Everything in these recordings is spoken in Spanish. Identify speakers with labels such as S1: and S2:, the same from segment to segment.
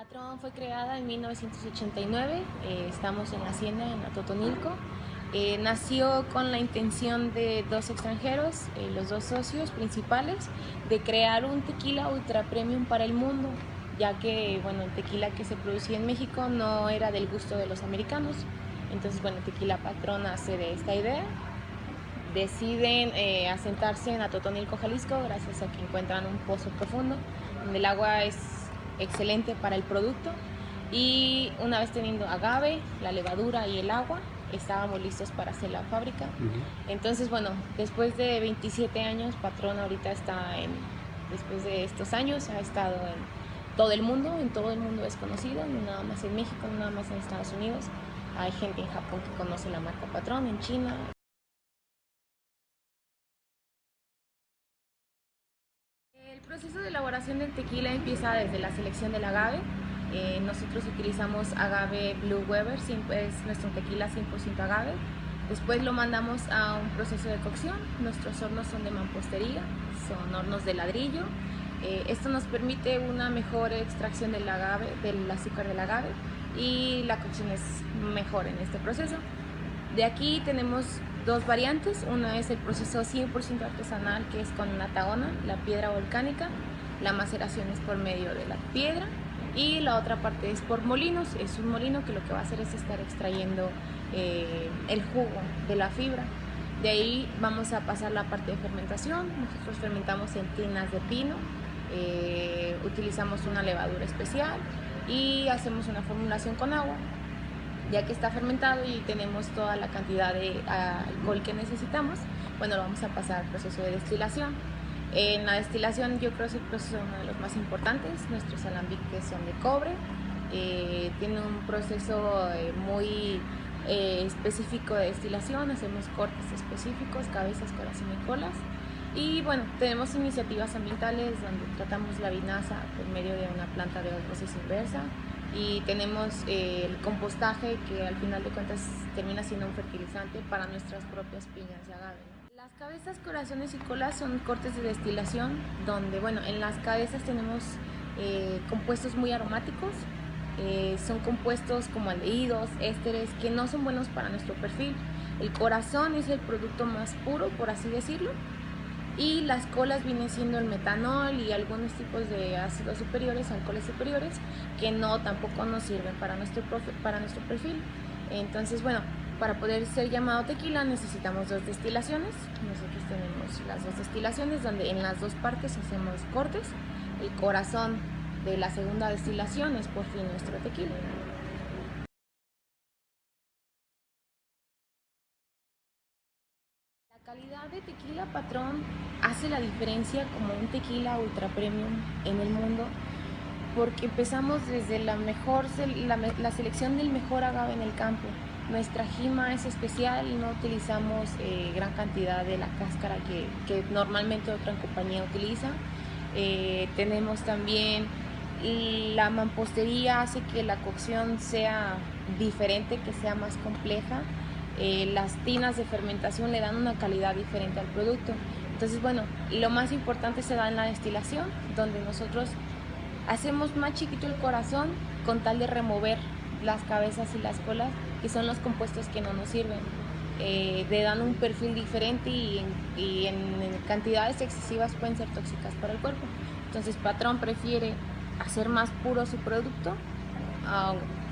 S1: Patrón fue creada en 1989, eh, estamos en la hacienda en Atotonilco. Eh, nació con la intención de dos extranjeros, eh, los dos socios principales, de crear un tequila ultra premium para el mundo, ya que bueno, el tequila que se producía en México no era del gusto de los americanos. Entonces, bueno, Tequila Patrón hace de esta idea. Deciden asentarse en Atotonilco, Jalisco, gracias a que encuentran un pozo profundo, donde el agua es excelente para el producto y una vez teniendo agave, la levadura y el agua, estábamos listos para hacer la fábrica. Entonces, bueno, después de 27 años, Patrón ahorita está en, después de estos años, ha estado en todo el mundo, en todo el mundo es conocido, no nada más en México, no nada más en Estados Unidos. Hay gente en Japón que conoce la marca Patrón, en China. Proceso de elaboración del tequila empieza desde la selección del agave. Eh, nosotros utilizamos agave Blue Weber, es nuestro tequila 100% agave. Después lo mandamos a un proceso de cocción. Nuestros hornos son de mampostería, son hornos de ladrillo. Eh, esto nos permite una mejor extracción del agave, del azúcar del agave y la cocción es mejor en este proceso. De aquí tenemos dos variantes, una es el proceso 100% artesanal que es con la taona, la piedra volcánica, la maceración es por medio de la piedra. Y la otra parte es por molinos, es un molino que lo que va a hacer es estar extrayendo eh, el jugo de la fibra. De ahí vamos a pasar la parte de fermentación, nosotros fermentamos en tinas de pino, eh, utilizamos una levadura especial y hacemos una formulación con agua ya que está fermentado y tenemos toda la cantidad de alcohol que necesitamos, bueno, lo vamos a pasar al proceso de destilación. En la destilación yo creo que es el proceso uno de los más importantes, nuestros alambiques son de cobre, eh, tiene un proceso eh, muy eh, específico de destilación, hacemos cortes específicos, cabezas, corazón y colas. Y bueno, tenemos iniciativas ambientales donde tratamos la vinaza por medio de una planta de osmosis inversa, y tenemos eh, el compostaje que al final de cuentas termina siendo un fertilizante para nuestras propias piñas de agave. Las cabezas, corazones y colas son cortes de destilación donde, bueno, en las cabezas tenemos eh, compuestos muy aromáticos, eh, son compuestos como aldehídos, ésteres, que no son buenos para nuestro perfil. El corazón es el producto más puro, por así decirlo, y las colas vienen siendo el metanol y algunos tipos de ácidos superiores, alcoholes superiores, que no tampoco nos sirven para nuestro, para nuestro perfil. Entonces, bueno, para poder ser llamado tequila necesitamos dos destilaciones. Nosotros tenemos las dos destilaciones donde en las dos partes hacemos cortes. El corazón de la segunda destilación es por fin nuestro tequila. Tequila patrón hace la diferencia como un tequila ultra premium en el mundo porque empezamos desde la mejor la, selección del mejor agave en el campo. Nuestra jima es especial, no utilizamos eh, gran cantidad de la cáscara que, normalmente otra compañía utiliza. Eh, tenemos también la mampostería hace que la cocción sea diferente, que sea más compleja. Eh, las tinas de fermentación le dan una calidad diferente al producto. Entonces, bueno, lo más importante se da en la destilación, donde nosotros hacemos más chiquito el corazón con tal de remover las cabezas y las colas, que son los compuestos que no nos sirven. Eh, le dan un perfil diferente y, en, cantidades excesivas pueden ser tóxicas para el cuerpo. Entonces, Patrón prefiere hacer más puro su producto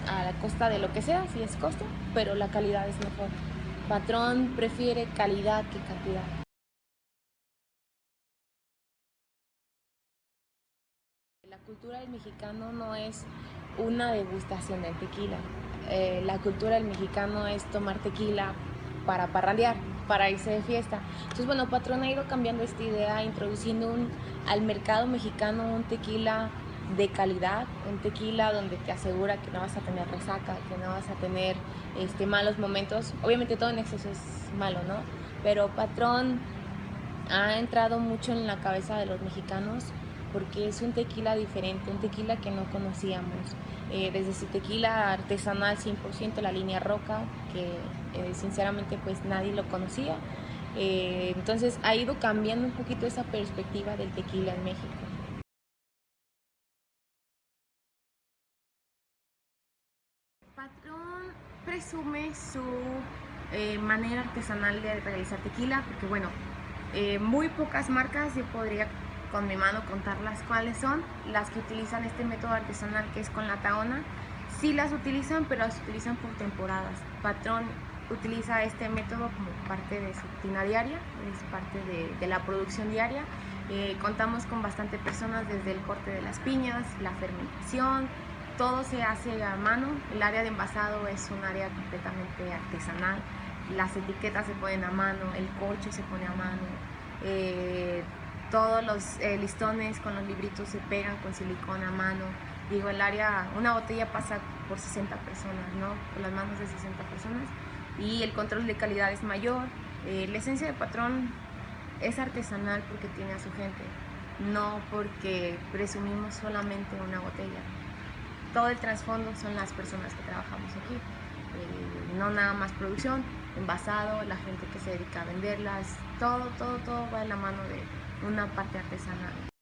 S1: a la costa de lo que sea, si es costo, pero la calidad es mejor. Patrón prefiere calidad que cantidad. La cultura del mexicano no es una degustación del tequila. Eh, la cultura del mexicano es tomar tequila para parrandear, para irse de fiesta. Entonces, bueno, Patrón ha ido cambiando esta idea, introduciendo un, al mercado mexicano un tequila de calidad, un tequila donde te asegura que no vas a tener resaca, que no vas a tener este, malos momentos. Obviamente todo en exceso es malo, ¿no? Pero Patrón ha entrado mucho en la cabeza de los mexicanos porque es un tequila diferente, un tequila que no conocíamos. Eh, desde su tequila artesanal 100%, la línea Roca, que eh, sinceramente pues nadie lo conocía. Eh, entonces ha ido cambiando un poquito esa perspectiva del tequila en México. Presume su eh, manera artesanal de realizar tequila, porque bueno, eh, muy pocas marcas, yo podría con mi mano contarlas cuáles son, las que utilizan este método artesanal que es con la taona, sí las utilizan, pero las utilizan por temporadas. Patrón utiliza este método como parte de su rutina diaria, es parte de, de la producción diaria. Eh, contamos con bastante personas desde el corte de las piñas, la fermentación, todo se hace a mano. El área de envasado es un área completamente artesanal. Las etiquetas se ponen a mano, el corcho se pone a mano. Eh, todos los eh, listones con los libritos se pegan con silicona a mano. Digo, el área, una botella pasa por 60 personas, ¿no? Por las manos de 60 personas. Y el control de calidad es mayor. Eh, la esencia de patrón es artesanal porque tiene a su gente, no porque presumimos solamente una botella. Todo el trasfondo son las personas que trabajamos aquí. Eh, no nada más producción, envasado, la gente que se dedica a venderlas, todo, todo, todo va de la mano de una parte artesanal.